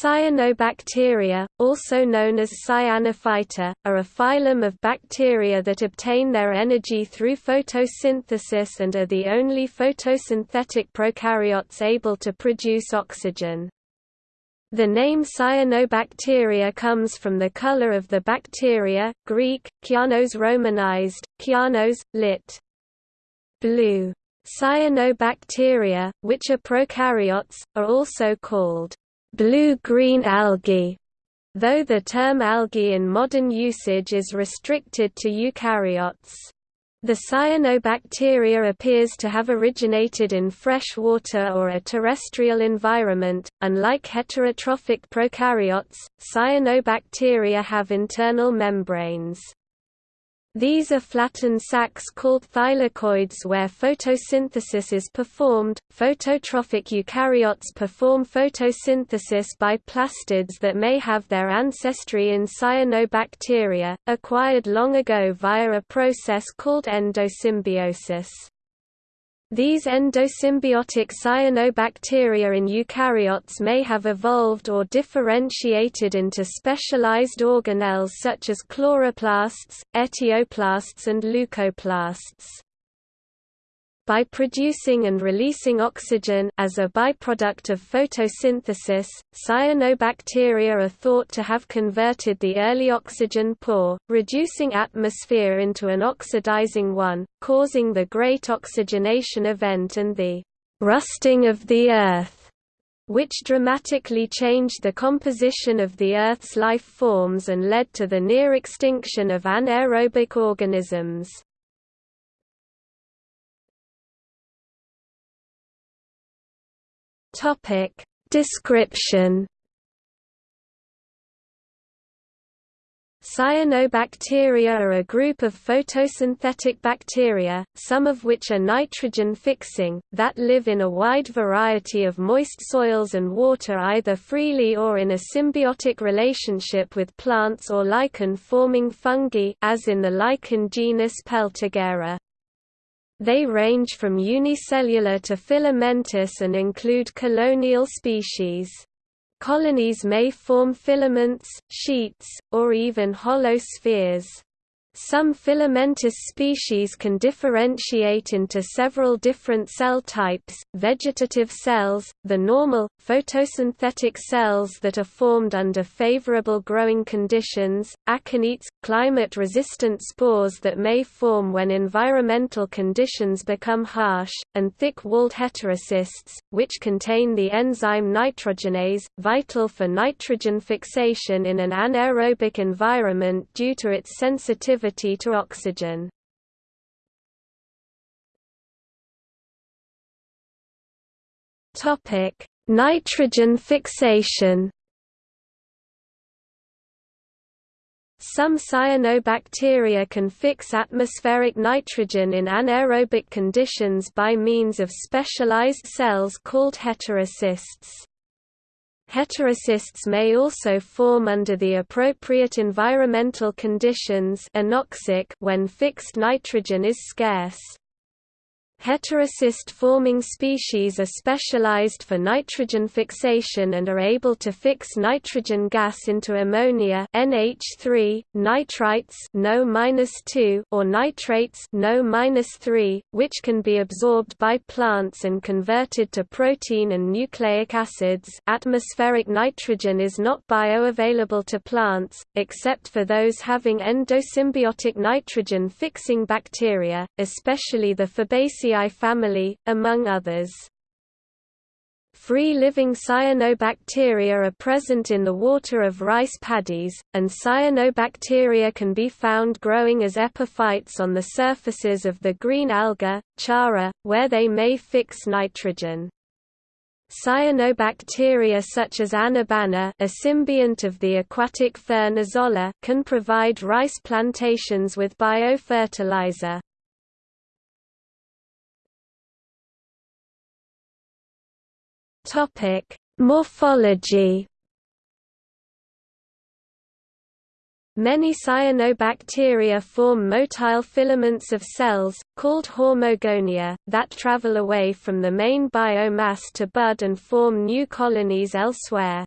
Cyanobacteria, also known as cyanophyta, are a phylum of bacteria that obtain their energy through photosynthesis and are the only photosynthetic prokaryotes able to produce oxygen. The name cyanobacteria comes from the color of the bacteria, Greek, kyanos romanized, kyanos, lit. blue. Cyanobacteria, which are prokaryotes, are also called blue-green algae, though the term algae in modern usage is restricted to eukaryotes. The cyanobacteria appears to have originated in fresh water or a terrestrial environment. Unlike heterotrophic prokaryotes, cyanobacteria have internal membranes. These are flattened sacs called thylakoids where photosynthesis is performed. Phototrophic eukaryotes perform photosynthesis by plastids that may have their ancestry in cyanobacteria, acquired long ago via a process called endosymbiosis. These endosymbiotic cyanobacteria in eukaryotes may have evolved or differentiated into specialized organelles such as chloroplasts, etioplasts and leucoplasts by producing and releasing oxygen as a byproduct of photosynthesis, cyanobacteria are thought to have converted the early oxygen poor, reducing atmosphere into an oxidizing one, causing the Great Oxygenation Event and the rusting of the Earth, which dramatically changed the composition of the Earth's life forms and led to the near extinction of anaerobic organisms. Topic Description Cyanobacteria are a group of photosynthetic bacteria, some of which are nitrogen-fixing, that live in a wide variety of moist soils and water either freely or in a symbiotic relationship with plants or lichen-forming fungi as in the lichen genus Peltigera. They range from unicellular to filamentous and include colonial species. Colonies may form filaments, sheets, or even hollow spheres. Some filamentous species can differentiate into several different cell types, vegetative cells, the normal, photosynthetic cells that are formed under favorable growing conditions, akinetes, climate-resistant spores that may form when environmental conditions become harsh, and thick-walled heterocysts, which contain the enzyme nitrogenase, vital for nitrogen fixation in an anaerobic environment due to its sensitivity to oxygen. Topic: Nitrogen fixation. Some cyanobacteria can fix atmospheric nitrogen in anaerobic conditions by means of specialized cells called heterocysts. Heterocysts may also form under the appropriate environmental conditions anoxic when fixed nitrogen is scarce. Heterocyst-forming species are specialized for nitrogen fixation and are able to fix nitrogen gas into ammonia NH3, nitrites NO or nitrates NO which can be absorbed by plants and converted to protein and nucleic acids. Atmospheric nitrogen is not bioavailable to plants, except for those having endosymbiotic nitrogen-fixing bacteria, especially the Fabaceae family, among others. Free-living cyanobacteria are present in the water of rice paddies, and cyanobacteria can be found growing as epiphytes on the surfaces of the green alga, chara, where they may fix nitrogen. Cyanobacteria such as Anabaena a symbiont of the aquatic fern Azolla can provide rice plantations with biofertilizer. Topic: Morphology. Many cyanobacteria form motile filaments of cells, called hormogonia, that travel away from the main biomass to bud and form new colonies elsewhere.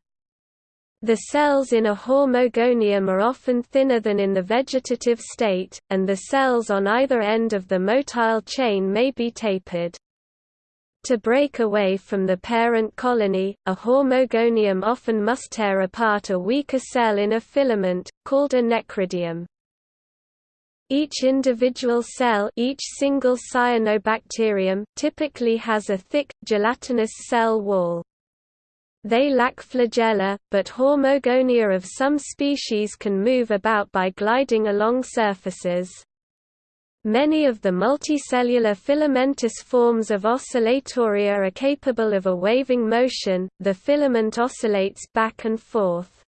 The cells in a hormogonium are often thinner than in the vegetative state, and the cells on either end of the motile chain may be tapered. To break away from the parent colony, a hormogonium often must tear apart a weaker cell in a filament, called a necridium. Each individual cell each single cyanobacterium typically has a thick, gelatinous cell wall. They lack flagella, but hormogonia of some species can move about by gliding along surfaces. Many of the multicellular filamentous forms of Oscillatoria are capable of a waving motion, the filament oscillates back and forth.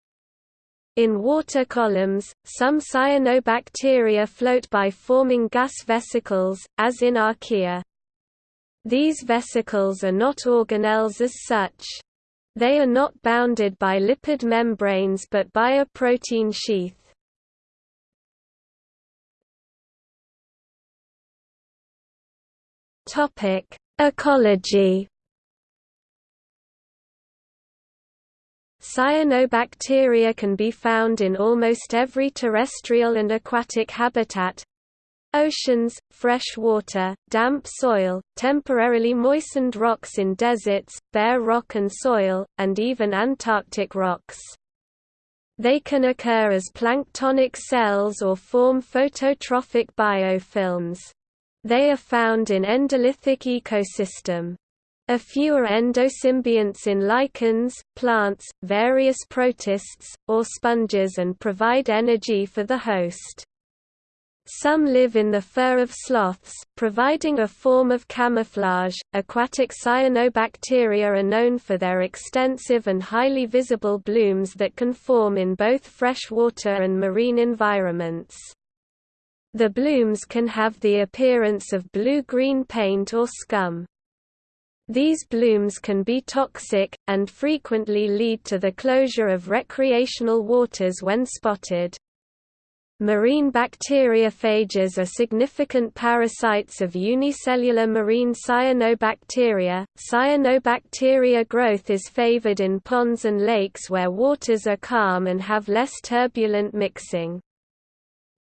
In water columns, some cyanobacteria float by forming gas vesicles, as in Archaea. These vesicles are not organelles as such. They are not bounded by lipid membranes but by a protein sheath. Topic: Ecology. Cyanobacteria can be found in almost every terrestrial and aquatic habitat, Oceans, fresh water, damp soil, temporarily moistened rocks in deserts, bare rock and soil, and even Antarctic rocks. They can occur as planktonic cells or form phototrophic biofilms. They are found in endolithic ecosystem. A few are endosymbionts in lichens, plants, various protists, or sponges and provide energy for the host. Some live in the fur of sloths, providing a form of camouflage. Aquatic cyanobacteria are known for their extensive and highly visible blooms that can form in both freshwater and marine environments. The blooms can have the appearance of blue-green paint or scum. These blooms can be toxic, and frequently lead to the closure of recreational waters when spotted. Marine bacteriophages are significant parasites of unicellular marine cyanobacteria. Cyanobacteria growth is favored in ponds and lakes where waters are calm and have less turbulent mixing.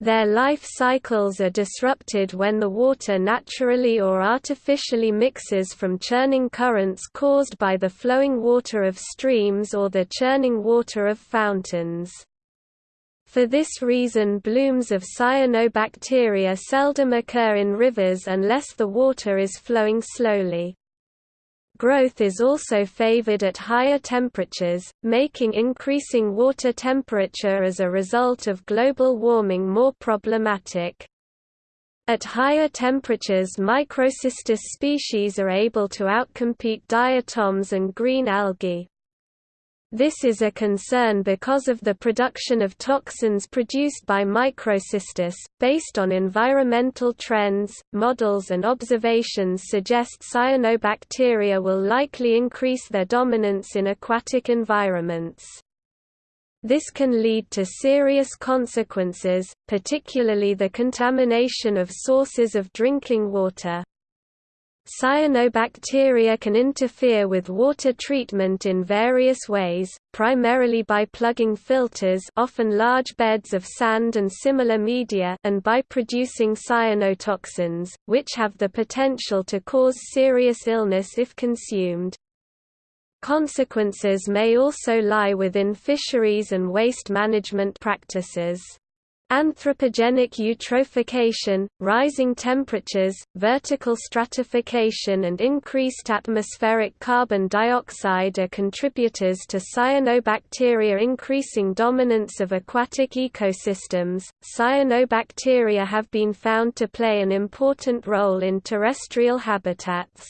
Their life cycles are disrupted when the water naturally or artificially mixes from churning currents caused by the flowing water of streams or the churning water of fountains. For this reason blooms of cyanobacteria seldom occur in rivers unless the water is flowing slowly. Growth is also favored at higher temperatures, making increasing water temperature as a result of global warming more problematic. At higher temperatures microcystis species are able to outcompete diatoms and green algae. This is a concern because of the production of toxins produced by microcystis. Based on environmental trends, models and observations suggest cyanobacteria will likely increase their dominance in aquatic environments. This can lead to serious consequences, particularly the contamination of sources of drinking water. Cyanobacteria can interfere with water treatment in various ways, primarily by plugging filters often large beds of sand and similar media and by producing cyanotoxins, which have the potential to cause serious illness if consumed. Consequences may also lie within fisheries and waste management practices. Anthropogenic eutrophication, rising temperatures, vertical stratification and increased atmospheric carbon dioxide are contributors to cyanobacteria increasing dominance of aquatic ecosystems. Cyanobacteria have been found to play an important role in terrestrial habitats.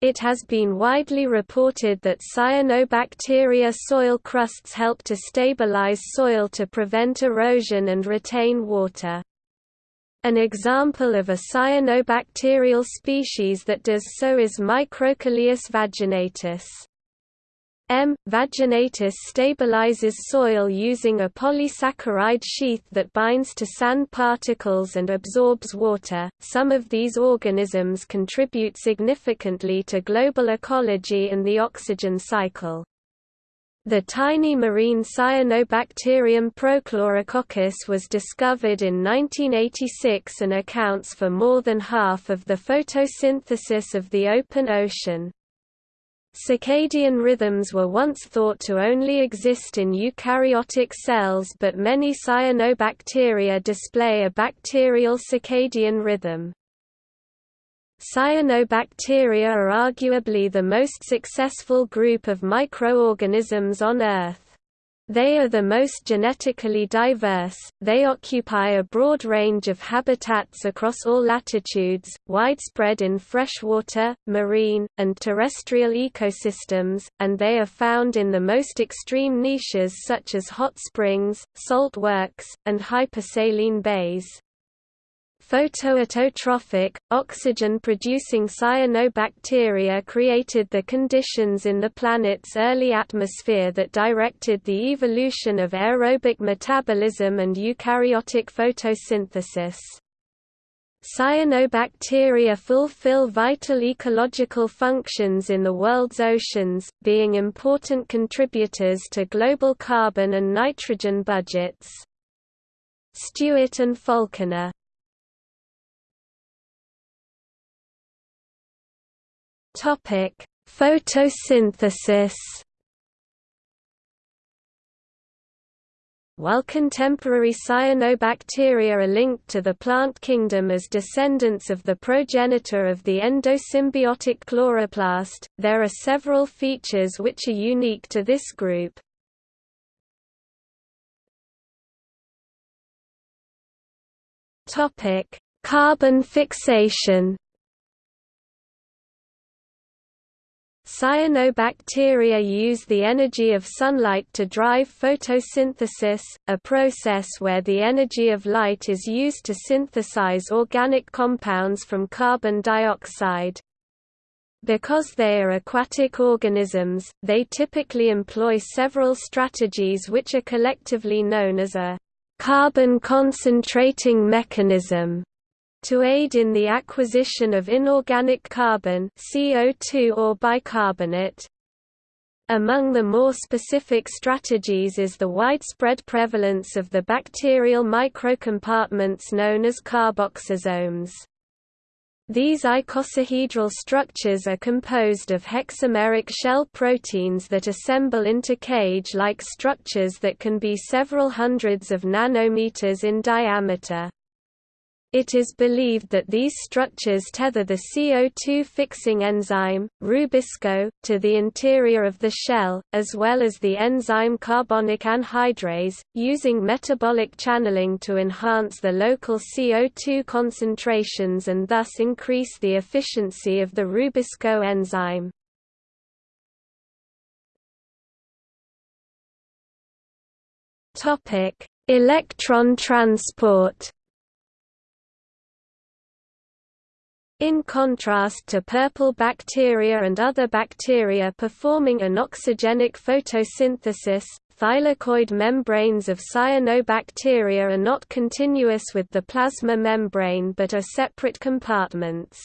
It has been widely reported that cyanobacteria soil crusts help to stabilize soil to prevent erosion and retain water. An example of a cyanobacterial species that does so is Microcoleus vaginatus. M. vaginatus stabilizes soil using a polysaccharide sheath that binds to sand particles and absorbs water. Some of these organisms contribute significantly to global ecology and the oxygen cycle. The tiny marine cyanobacterium Prochlorococcus was discovered in 1986 and accounts for more than half of the photosynthesis of the open ocean. Circadian rhythms were once thought to only exist in eukaryotic cells but many cyanobacteria display a bacterial circadian rhythm. Cyanobacteria are arguably the most successful group of microorganisms on Earth. They are the most genetically diverse, they occupy a broad range of habitats across all latitudes, widespread in freshwater, marine, and terrestrial ecosystems, and they are found in the most extreme niches such as hot springs, salt works, and hypersaline bays. Photoautotrophic, oxygen-producing cyanobacteria created the conditions in the planet's early atmosphere that directed the evolution of aerobic metabolism and eukaryotic photosynthesis. Cyanobacteria fulfill vital ecological functions in the world's oceans, being important contributors to global carbon and nitrogen budgets. Stewart and Falconer Topic: Photosynthesis. While contemporary cyanobacteria are linked to the plant kingdom as descendants of the progenitor of the endosymbiotic chloroplast, there are several features which are unique to this group. Carbon fixation Cyanobacteria use the energy of sunlight to drive photosynthesis, a process where the energy of light is used to synthesize organic compounds from carbon dioxide. Because they are aquatic organisms, they typically employ several strategies which are collectively known as a carbon concentrating mechanism to aid in the acquisition of inorganic carbon CO2 or bicarbonate. Among the more specific strategies is the widespread prevalence of the bacterial microcompartments known as carboxysomes. These icosahedral structures are composed of hexameric shell proteins that assemble into cage-like structures that can be several hundreds of nanometers in diameter. It is believed that these structures tether the CO2 fixing enzyme, Rubisco, to the interior of the shell, as well as the enzyme carbonic anhydrase, using metabolic channeling to enhance the local CO2 concentrations and thus increase the efficiency of the Rubisco enzyme. Electron transport In contrast to purple bacteria and other bacteria performing anoxygenic photosynthesis, thylakoid membranes of cyanobacteria are not continuous with the plasma membrane but are separate compartments.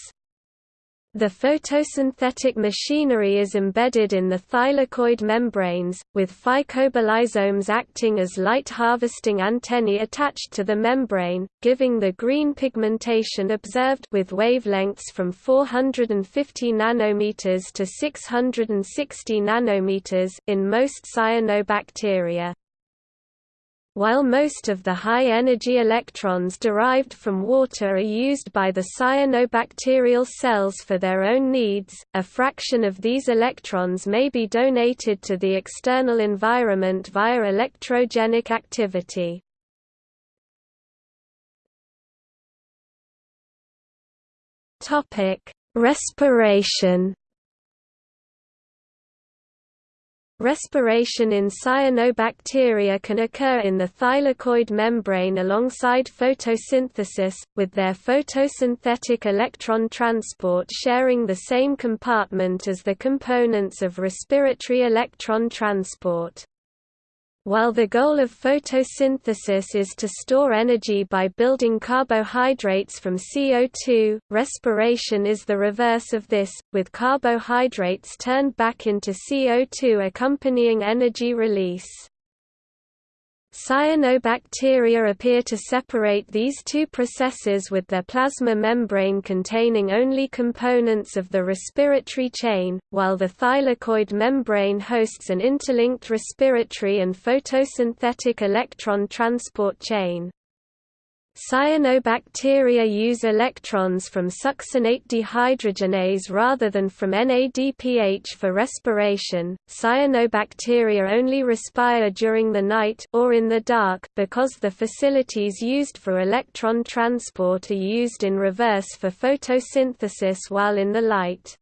The photosynthetic machinery is embedded in the thylakoid membranes, with phycobilisomes acting as light-harvesting antennae attached to the membrane, giving the green pigmentation observed with wavelengths from 450 nanometers to 660 nanometers in most cyanobacteria. While most of the high-energy electrons derived from water are used by the cyanobacterial cells for their own needs, a fraction of these electrons may be donated to the external environment via electrogenic activity. Respiration Respiration in cyanobacteria can occur in the thylakoid membrane alongside photosynthesis, with their photosynthetic electron transport sharing the same compartment as the components of respiratory electron transport. While the goal of photosynthesis is to store energy by building carbohydrates from CO2, respiration is the reverse of this, with carbohydrates turned back into CO2 accompanying energy release. Cyanobacteria appear to separate these two processes with their plasma membrane containing only components of the respiratory chain, while the thylakoid membrane hosts an interlinked respiratory and photosynthetic electron transport chain. Cyanobacteria use electrons from succinate dehydrogenase rather than from NADPH for respiration. Cyanobacteria only respire during the night or in the dark because the facilities used for electron transport are used in reverse for photosynthesis while in the light.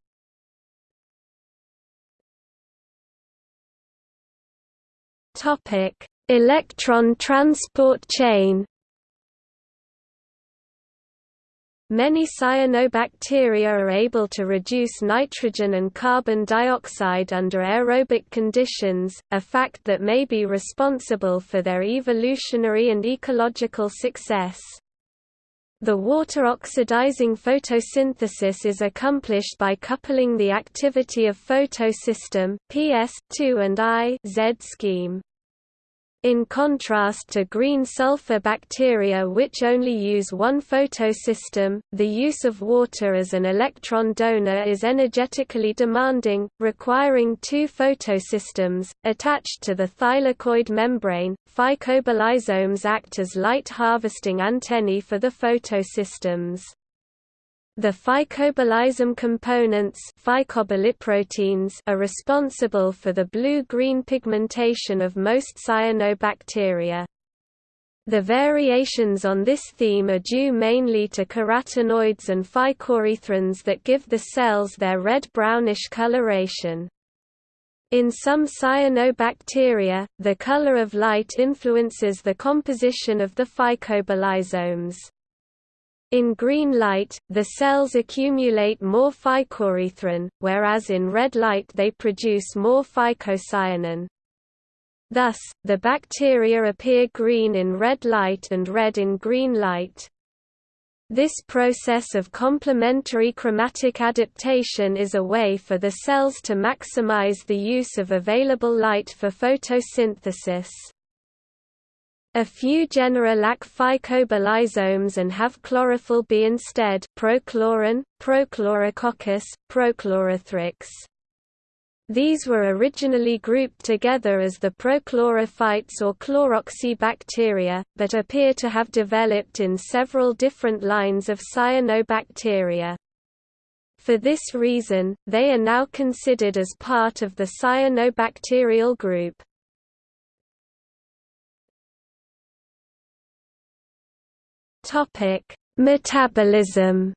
Topic: Electron transport chain Many cyanobacteria are able to reduce nitrogen and carbon dioxide under aerobic conditions, a fact that may be responsible for their evolutionary and ecological success. The water-oxidizing photosynthesis is accomplished by coupling the activity of photosystem PS2 and I Z scheme in contrast to green sulfur bacteria which only use one photosystem, the use of water as an electron donor is energetically demanding, requiring two photosystems. Attached to the thylakoid membrane, phycobilisomes act as light harvesting antennae for the photosystems. The phycobilisome components are responsible for the blue-green pigmentation of most cyanobacteria. The variations on this theme are due mainly to carotenoids and phycoerythrins that give the cells their red-brownish coloration. In some cyanobacteria, the color of light influences the composition of the phycobilisomes. In green light, the cells accumulate more phycoerythrin, whereas in red light they produce more phycocyanin. Thus, the bacteria appear green in red light and red in green light. This process of complementary chromatic adaptation is a way for the cells to maximize the use of available light for photosynthesis. A few genera lack phycobilisomes and have chlorophyll B instead Prochloron, Prochlorococcus, Prochlorothrix. These were originally grouped together as the prochlorophytes or chloroxybacteria, but appear to have developed in several different lines of cyanobacteria. For this reason, they are now considered as part of the cyanobacterial group. Topic: Metabolism.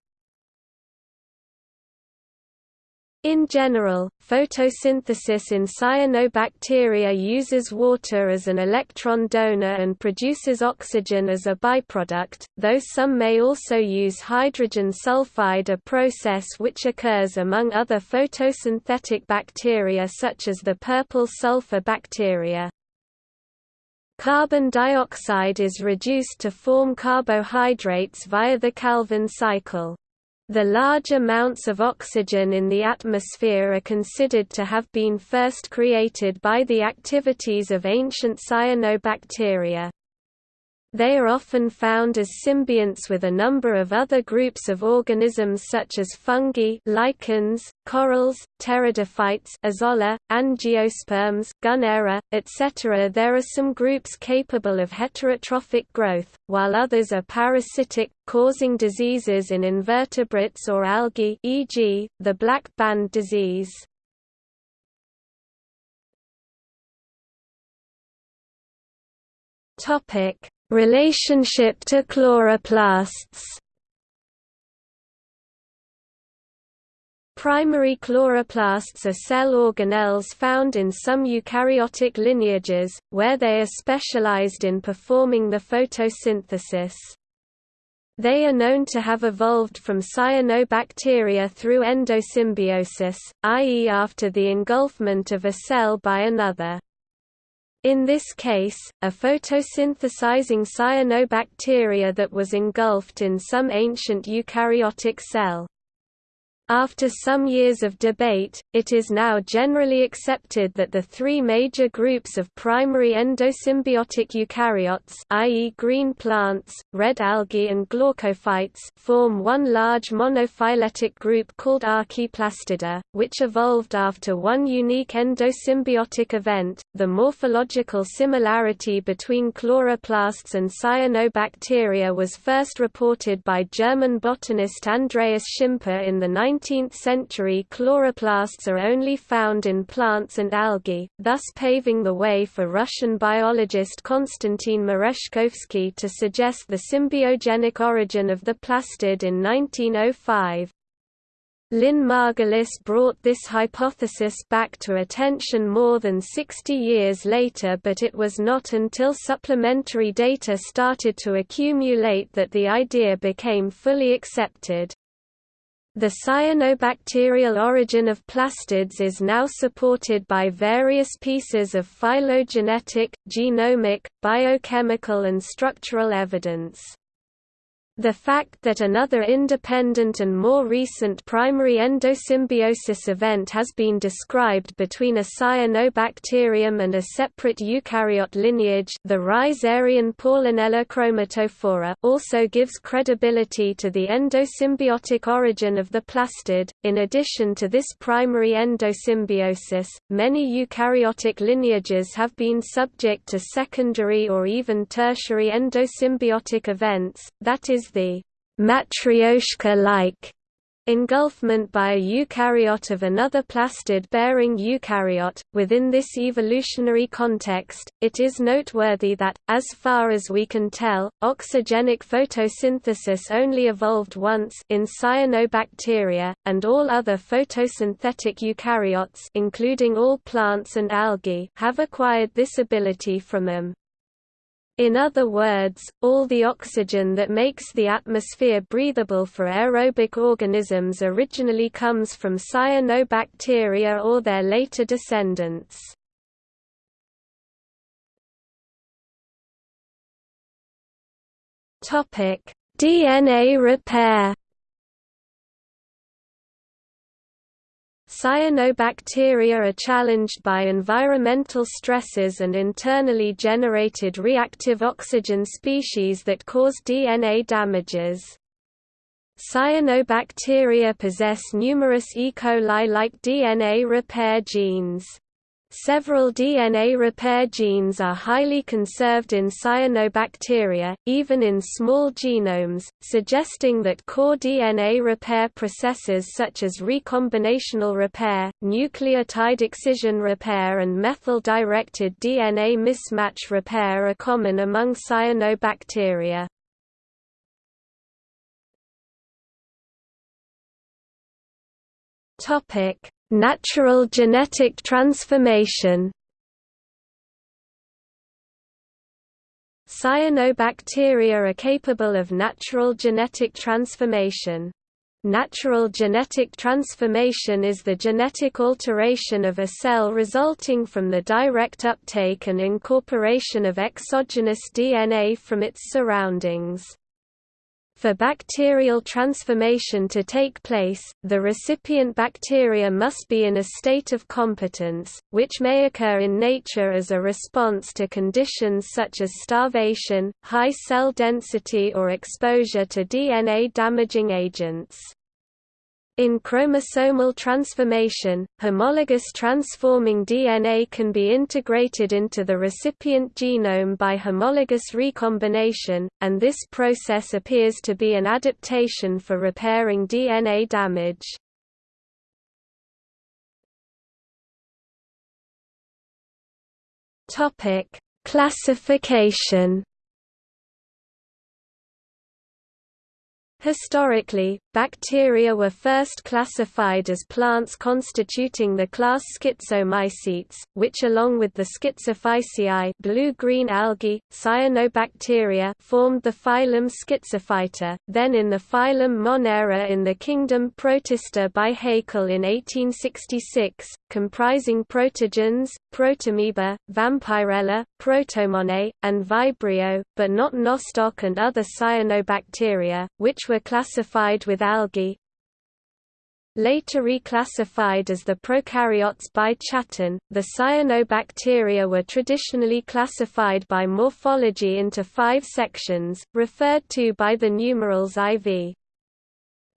In general, photosynthesis in cyanobacteria uses water as an electron donor and produces oxygen as a byproduct, though some may also use hydrogen sulfide a process which occurs among other photosynthetic bacteria such as the purple sulfur bacteria. Carbon dioxide is reduced to form carbohydrates via the Calvin cycle. The large amounts of oxygen in the atmosphere are considered to have been first created by the activities of ancient cyanobacteria. They are often found as symbionts with a number of other groups of organisms such as fungi lichens, corals, pteridophytes azolla, angiosperms Gunnera, etc. There are some groups capable of heterotrophic growth, while others are parasitic, causing diseases in invertebrates or algae e.g., the black band disease. Topic Relationship to chloroplasts Primary chloroplasts are cell organelles found in some eukaryotic lineages, where they are specialized in performing the photosynthesis. They are known to have evolved from cyanobacteria through endosymbiosis, i.e. after the engulfment of a cell by another. In this case, a photosynthesizing cyanobacteria that was engulfed in some ancient eukaryotic cell. After some years of debate, it is now generally accepted that the three major groups of primary endosymbiotic eukaryotes i.e. green plants, red algae and glaucophytes form one large monophyletic group called Archaeplastida, which evolved after one unique endosymbiotic event. The morphological similarity between chloroplasts and cyanobacteria was first reported by German botanist Andreas Schimper in the 19 19th century chloroplasts are only found in plants and algae, thus paving the way for Russian biologist Konstantin Merezhkovsky to suggest the symbiogenic origin of the plastid in 1905. Lynn Margulis brought this hypothesis back to attention more than 60 years later but it was not until supplementary data started to accumulate that the idea became fully accepted. The cyanobacterial origin of plastids is now supported by various pieces of phylogenetic, genomic, biochemical and structural evidence. The fact that another independent and more recent primary endosymbiosis event has been described between a cyanobacterium and a separate eukaryote lineage the Rhizarian Paulinella chromatophora also gives credibility to the endosymbiotic origin of the plastid. In addition to this primary endosymbiosis, many eukaryotic lineages have been subject to secondary or even tertiary endosymbiotic events, that is the matryoshka-like engulfment by a eukaryote of another plastid-bearing eukaryote. Within this evolutionary context, it is noteworthy that, as far as we can tell, oxygenic photosynthesis only evolved once in cyanobacteria, and all other photosynthetic eukaryotes including all plants and algae have acquired this ability from them. In other words, all the oxygen that makes the atmosphere breathable for aerobic organisms originally comes from cyanobacteria or their later descendants. DNA repair Cyanobacteria are challenged by environmental stresses and internally generated reactive oxygen species that cause DNA damages. Cyanobacteria possess numerous E. coli-like DNA repair genes. Several DNA repair genes are highly conserved in cyanobacteria, even in small genomes, suggesting that core DNA repair processes such as recombinational repair, nucleotide excision repair and methyl-directed DNA mismatch repair are common among cyanobacteria. Topic: Natural genetic transformation Cyanobacteria are capable of natural genetic transformation. Natural genetic transformation is the genetic alteration of a cell resulting from the direct uptake and incorporation of exogenous DNA from its surroundings. For bacterial transformation to take place, the recipient bacteria must be in a state of competence, which may occur in nature as a response to conditions such as starvation, high cell density or exposure to DNA-damaging agents. In chromosomal transformation, homologous transforming DNA can be integrated into the recipient genome by homologous recombination, and this process appears to be an adaptation for repairing DNA damage. Classification Historically, bacteria were first classified as plants constituting the class Schizomycetes, which along with the Schizophyceae blue-green algae, cyanobacteria formed the phylum Schizophyta, then in the phylum Monera in the kingdom Protista by Haeckel in 1866, comprising protogens, protomoeba, Vampyrella, protomonae, and vibrio, but not nostoc and other cyanobacteria, which were classified with algae. Later reclassified as the prokaryotes by Chatton, the cyanobacteria were traditionally classified by morphology into five sections, referred to by the numerals IV.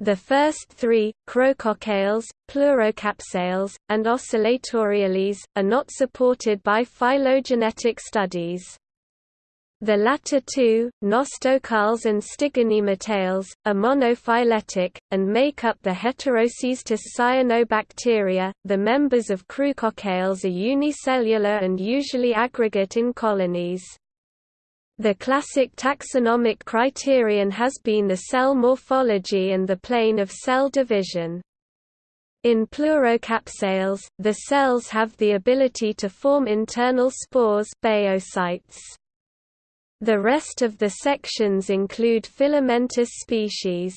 The first three, chroococcales, pleurocapsales, and oscillatoriales, are not supported by phylogenetic studies. The latter two, nostocales and stigonematales, are monophyletic, and make up the heterocystous cyanobacteria. The members of chroococcales are unicellular and usually aggregate in colonies. The classic taxonomic criterion has been the cell morphology and the plane of cell division. In pleurocapsales, the cells have the ability to form internal spores baeocytes. The rest of the sections include filamentous species.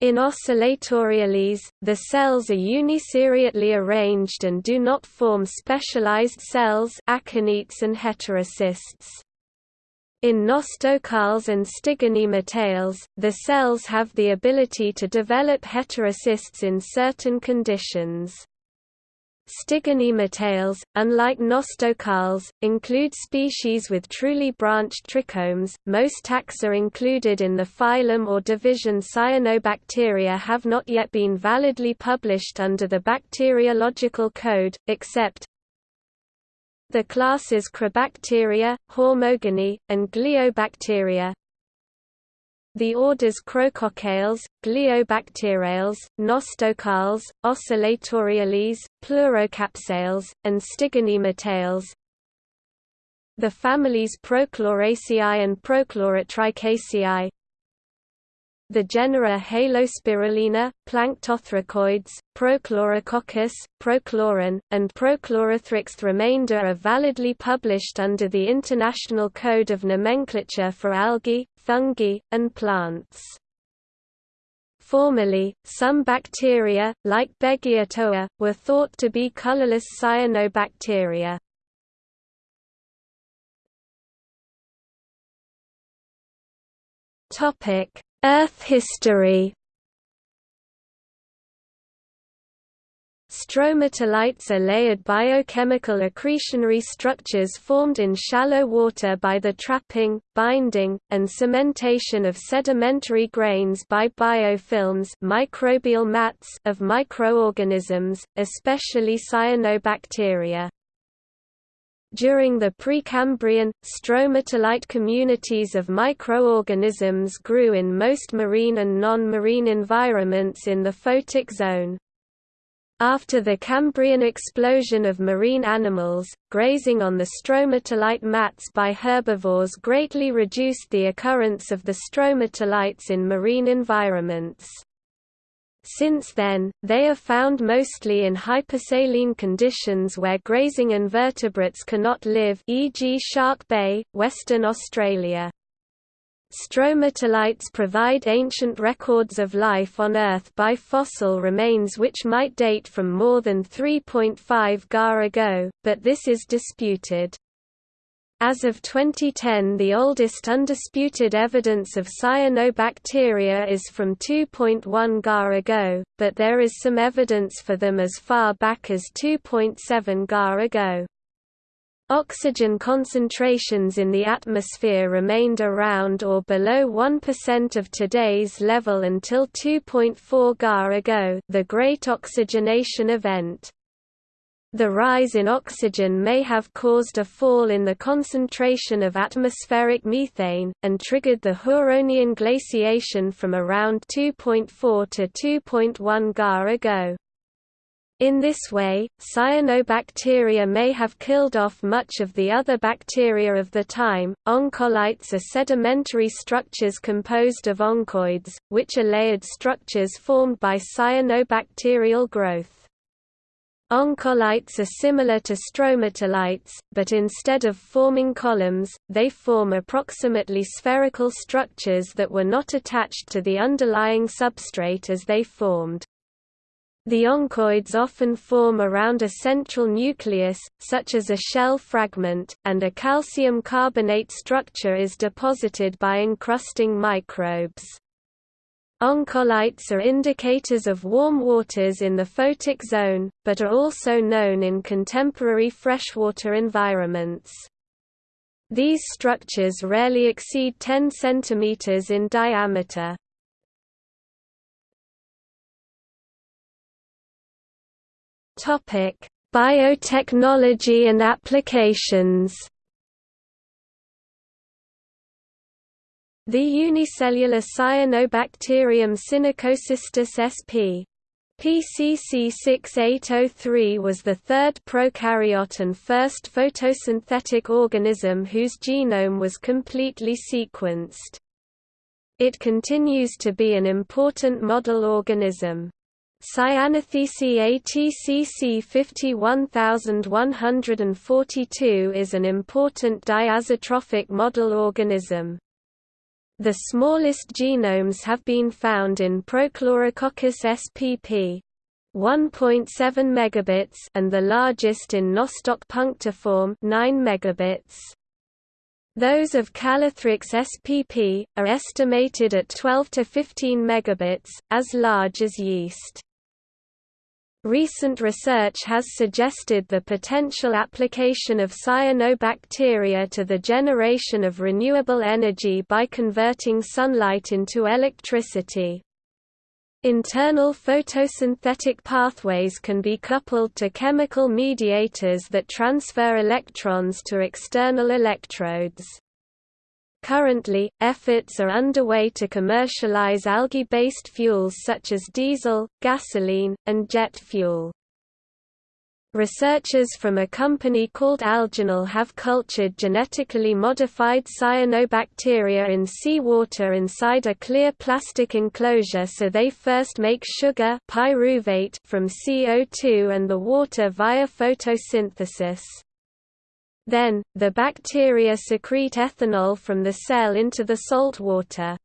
In oscillatoriales, the cells are uniseriately arranged and do not form specialized cells akinetes and heterocysts. In nostocales and stigonematales, the cells have the ability to develop heterocysts in certain conditions. Stigonematales, unlike nostocales, include species with truly branched trichomes. Most taxa included in the phylum or division Cyanobacteria have not yet been validly published under the bacteriological code, except the classes Chroobacteria, Hormogoneae, and Gloeobacteria. The orders Chroococcales, Gliobacteriales, Nostocales, Oscillatoriales, Pleurocapsales, and Stigonematales. The families Prochloraceae and Prochlorotrichaceae the genera Halospirulina, Planktothricoides, Prochlorococcus, Prochloron, and Prochlorothrix. Remainder are validly published under the International Code of Nomenclature for Algae, Fungi, and Plants. Formerly, some bacteria, like Beggiatoa, were thought to be colorless cyanobacteria. Earth history Stromatolites are layered biochemical accretionary structures formed in shallow water by the trapping, binding, and cementation of sedimentary grains by biofilms microbial mats of microorganisms, especially cyanobacteria. During the Precambrian, stromatolite communities of microorganisms grew in most marine and non-marine environments in the photic zone. After the Cambrian explosion of marine animals, grazing on the stromatolite mats by herbivores greatly reduced the occurrence of the stromatolites in marine environments. Since then, they are found mostly in hypersaline conditions where grazing invertebrates cannot live e.g. Shark Bay, Western Australia. Stromatolites provide ancient records of life on Earth by fossil remains which might date from more than 3.5 Ga ago, but this is disputed. As of 2010 the oldest undisputed evidence of cyanobacteria is from 2.1 Ga ago, but there is some evidence for them as far back as 2.7 Ga ago. Oxygen concentrations in the atmosphere remained around or below 1% of today's level until 2.4 Ga ago the Great Oxygenation Event. The rise in oxygen may have caused a fall in the concentration of atmospheric methane, and triggered the Huronian glaciation from around 2.4 to 2.1 Ga ago. In this way, cyanobacteria may have killed off much of the other bacteria of the time. Oncolites are sedimentary structures composed of oncoids, which are layered structures formed by cyanobacterial growth. Oncolites are similar to stromatolites, but instead of forming columns, they form approximately spherical structures that were not attached to the underlying substrate as they formed. The oncoids often form around a central nucleus, such as a shell fragment, and a calcium carbonate structure is deposited by encrusting microbes. Oncolites are indicators of warm waters in the photic zone, but are also known in contemporary freshwater environments. These structures rarely exceed 10 cm in diameter. Topic: Biotechnology and applications. The unicellular Cyanobacterium Synechocystis sp. PCC6803 was the third prokaryote and first photosynthetic organism whose genome was completely sequenced. It continues to be an important model organism. Cyanothece ATCC 51142 is an important diazotrophic model organism. The smallest genomes have been found in Prochlorococcus spp. 1.7 megabits and the largest in Nostoc punctiforme 9 megabits. Those of Calothrix spp. are estimated at 12 to 15 megabits, as large as yeast. Recent research has suggested the potential application of cyanobacteria to the generation of renewable energy by converting sunlight into electricity. Internal photosynthetic pathways can be coupled to chemical mediators that transfer electrons to external electrodes. Currently, efforts are underway to commercialize algae-based fuels such as diesel, gasoline, and jet fuel. Researchers from a company called Algenol have cultured genetically modified cyanobacteria in seawater inside a clear plastic enclosure so they first make sugar pyruvate from CO2 and the water via photosynthesis. Then, the bacteria secrete ethanol from the cell into the salt water.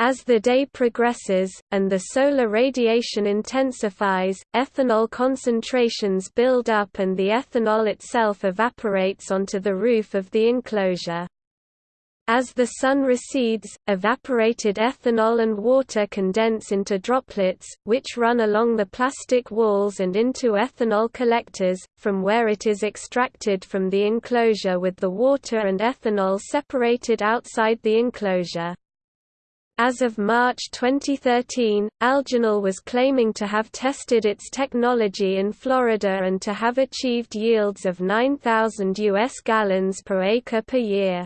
As the day progresses, and the solar radiation intensifies, ethanol concentrations build up and the ethanol itself evaporates onto the roof of the enclosure. As the sun recedes, evaporated ethanol and water condense into droplets, which run along the plastic walls and into ethanol collectors, from where it is extracted from the enclosure with the water and ethanol separated outside the enclosure. As of March 2013, Algenol was claiming to have tested its technology in Florida and to have achieved yields of 9,000 US gallons per acre per year.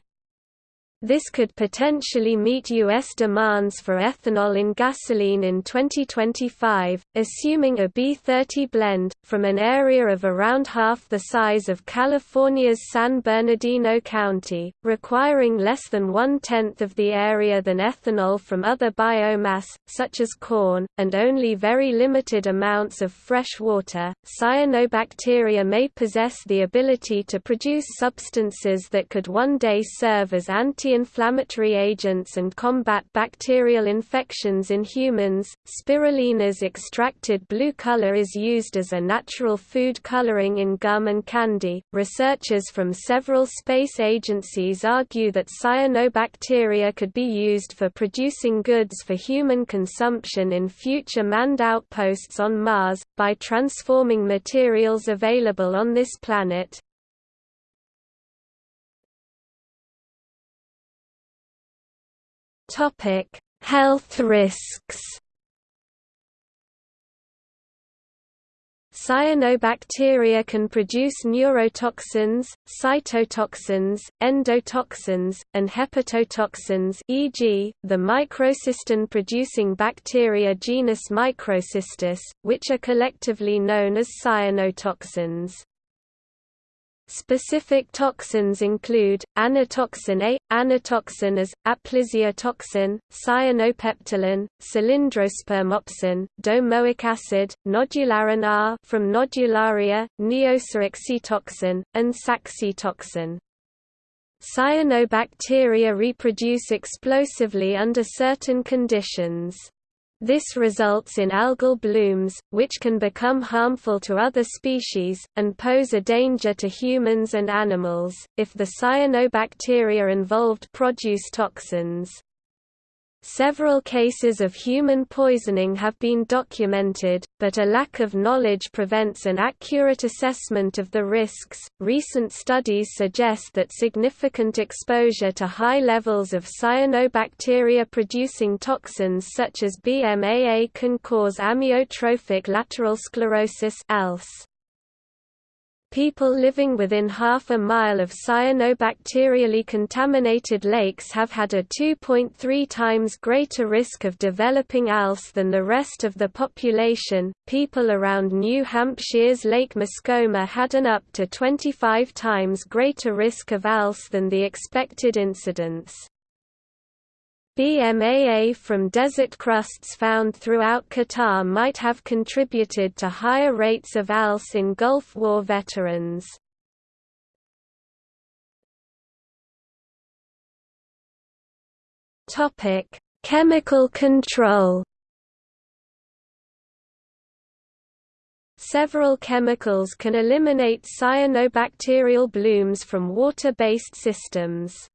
This could potentially meet U.S. demands for ethanol in gasoline in 2025, assuming a B30 blend, from an area of around half the size of California's San Bernardino County, requiring less than one-tenth of the area than ethanol from other biomass, such as corn, and only very limited amounts of fresh water. Cyanobacteria may possess the ability to produce substances that could one day serve as anti anti-inflammatory agents and combat bacterial infections in humans. Spirulina's extracted blue color is used as a natural food coloring in gum and candy. Researchers from several space agencies argue that cyanobacteria could be used for producing goods for human consumption in future manned outposts on Mars, by transforming materials available on this planet, Topic: Health risks. Cyanobacteria can produce neurotoxins, cytotoxins, endotoxins, and hepatotoxins e.g., the microcystin-producing bacteria genus Microcystis, which are collectively known as cyanotoxins. Specific toxins include, anatoxin A, anatoxin as, aplysia toxin, cyanopeptolin, cylindrospermopsin, domoic acid, nodularin R from nodularia, neosaxitoxin, and saxitoxin. Cyanobacteria reproduce explosively under certain conditions. This results in algal blooms, which can become harmful to other species, and pose a danger to humans and animals, if the cyanobacteria involved produce toxins. Several cases of human poisoning have been documented, but a lack of knowledge prevents an accurate assessment of the risks. Recent studies suggest that significant exposure to high levels of cyanobacteria producing toxins such as BMAA can cause amyotrophic lateral sclerosis ALS. People living within half a mile of cyanobacterially contaminated lakes have had a 2.3 times greater risk of developing ALS than the rest of the population. People around New Hampshire's Lake Mascoma had an up to 25 times greater risk of ALS than the expected incidence. BMAA from desert crusts found throughout Qatar might have contributed to higher rates of ALS in Gulf War veterans. Chemical control Several chemicals can eliminate cyanobacterial blooms from water-based systems.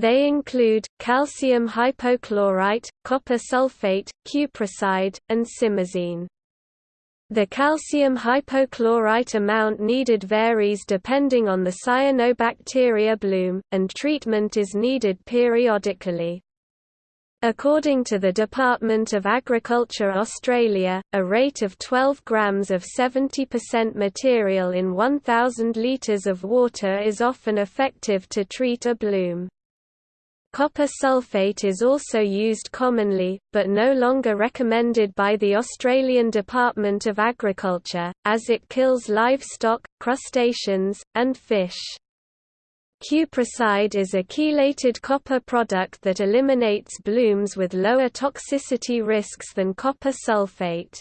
They include, calcium hypochlorite, copper sulfate, cuprocide, and simazine. The calcium hypochlorite amount needed varies depending on the cyanobacteria bloom, and treatment is needed periodically. According to the Department of Agriculture Australia, a rate of 12 grams of 70% material in 1,000 litres of water is often effective to treat a bloom. Copper sulfate is also used commonly, but no longer recommended by the Australian Department of Agriculture, as it kills livestock, crustaceans, and fish. Cuprocide is a chelated copper product that eliminates blooms with lower toxicity risks than copper sulfate.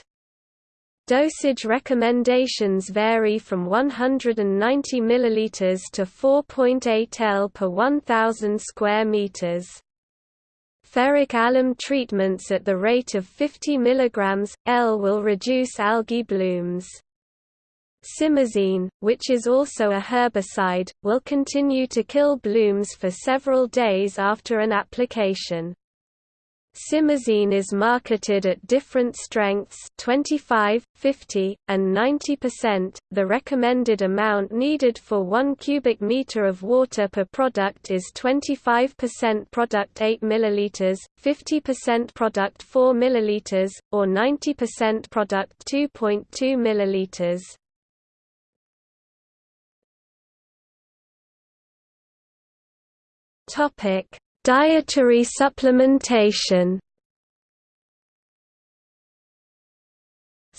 Dosage recommendations vary from 190 ml to 4.8 L per 1000 square meters. Ferric alum treatments at the rate of 50 mg, L will reduce algae blooms. Simazine, which is also a herbicide, will continue to kill blooms for several days after an application. Simazine is marketed at different strengths 25, 50, and 90%. The recommended amount needed for 1 cubic meter of water per product is 25% product 8 ml, 50% product 4 ml, or 90% product 2.2 ml. Topic Dietary supplementation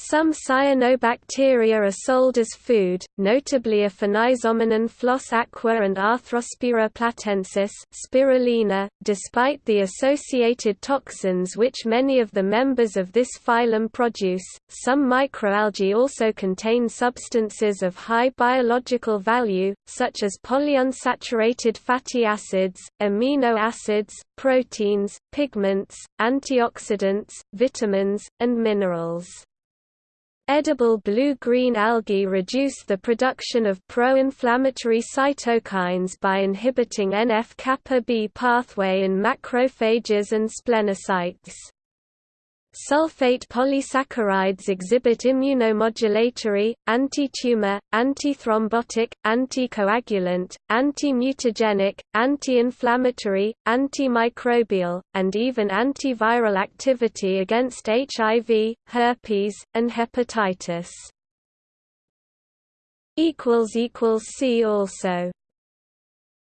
Some cyanobacteria are sold as food, notably Aphanizomenon flos-aquae and Arthrospira platensis spirulina, despite the associated toxins which many of the members of this phylum produce. Some microalgae also contain substances of high biological value, such as polyunsaturated fatty acids, amino acids, proteins, pigments, antioxidants, vitamins, and minerals. Edible blue-green algae reduce the production of pro-inflammatory cytokines by inhibiting NF-kappa B pathway in macrophages and splenocytes. Sulfate polysaccharides exhibit immunomodulatory, anti-tumor, anti-thrombotic, anticoagulant, anti-mutagenic, anti-inflammatory, antimicrobial, and even antiviral activity against HIV, herpes, and hepatitis. See also